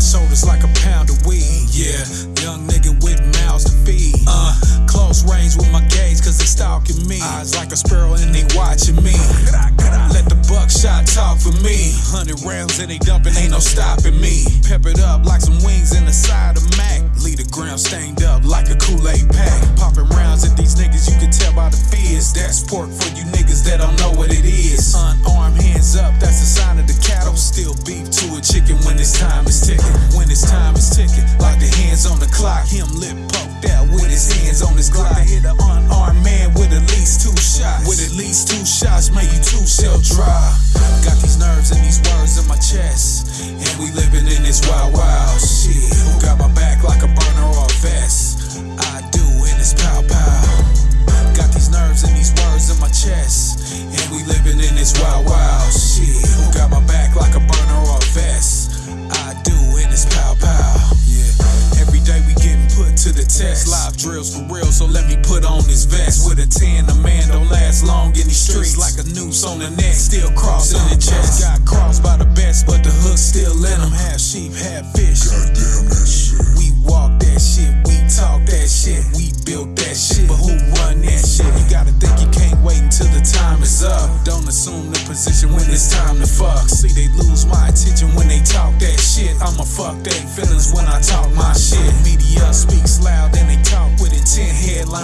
My shoulders like a pound of weed, yeah. Young nigga with mouths to feed. Uh, close range with my gauge, cause they stalking me. Eyes like a sparrow and they watching me. Let the buckshot talk for me. Hundred rounds and they dumping, ain't no stopping me. Pep it up like some wings in the side of Mac. Leave the ground stained up like a Kool-Aid pack. Ticking, like the hands on the clock. Him lip poked out with his hands on his Glock. To hit an unarmed man with at least two shots. With at least two shots, make you two shell dry. Got these nerves and these words in my chest. And we living in this wild, wild to the test. Live drills for real, so let me put on this vest. With a 10, a man don't last long in these streets. Like a noose on the neck, still crossing the chest. Got crossed by the best, but the hook still in them. Half sheep, half fish. Goddamn that shit. We walk that shit, we talk that shit, we built that shit. But who run that shit? You gotta think you can't wait until the time is up. Don't assume the position when it's time to fuck. See, they lose my attention when they talk that shit. I'ma fuck their feelings when I talk my shit.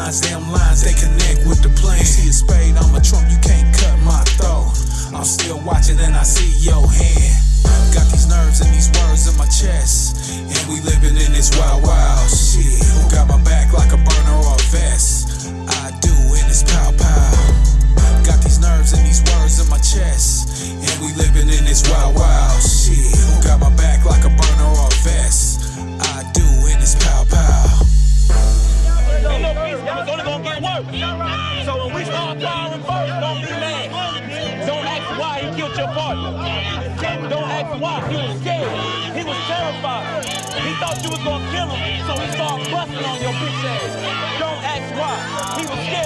Headlines, damn lines, they connect with the plan. See a spade, I'm a trump, you can't cut my throat. I'm still watching and I see your hand. Got these nerves and these words in my chest. And we living in this wild, So when we start firing first, don't be mad. Don't ask why he killed your partner. Don't ask why. He was scared. He was terrified. He thought you was gonna kill him, so he started busting on your bitch ass. Don't ask why. He was scared